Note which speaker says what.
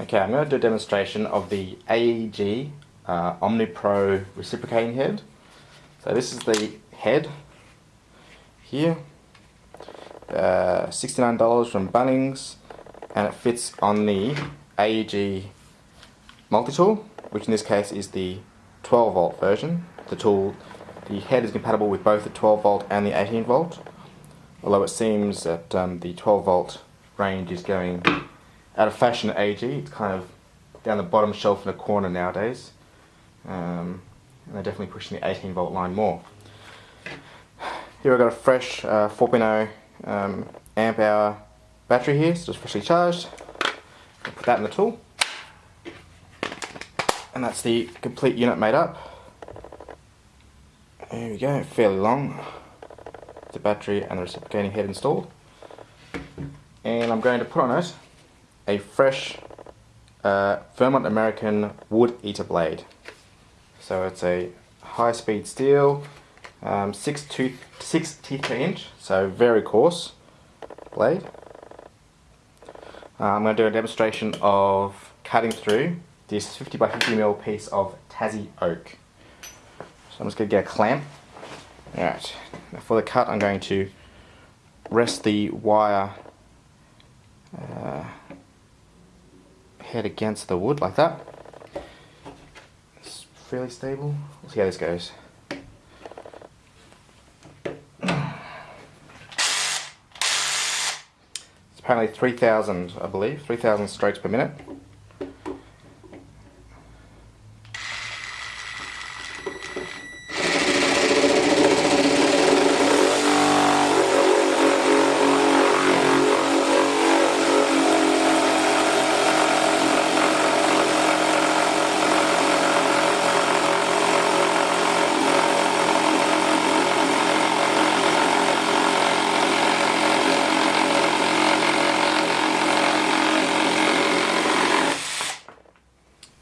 Speaker 1: Okay, I'm going to do a demonstration of the AEG uh, OmniPro reciprocating head. So this is the head here, uh, $69 from Bunnings, and it fits on the AEG multi-tool, which in this case is the 12 volt version. The tool, the head is compatible with both the 12 volt and the 18 volt, although it seems that um, the 12 volt range is going out of fashion at AEG. It's kind of down the bottom shelf in a corner nowadays. Um, and they're definitely pushing the 18 volt line more. Here I've got a fresh uh, 4.0 um, amp hour battery here, so just freshly charged. I'll put that in the tool. And that's the complete unit made up. There we go, fairly long. The battery and the reciprocating head installed. And I'm going to put on it a fresh uh, Vermont American wood eater blade. So it's a high speed steel, um, six, tooth, six teeth per inch, so very coarse blade. Uh, I'm going to do a demonstration of cutting through this 50 by 50 mil piece of Tassie oak. So I'm just going to get a clamp. Alright, for the cut I'm going to rest the wire uh, head against the wood like that. It's fairly stable. We'll see how this goes. It's apparently 3,000, I believe, 3,000 strokes per minute.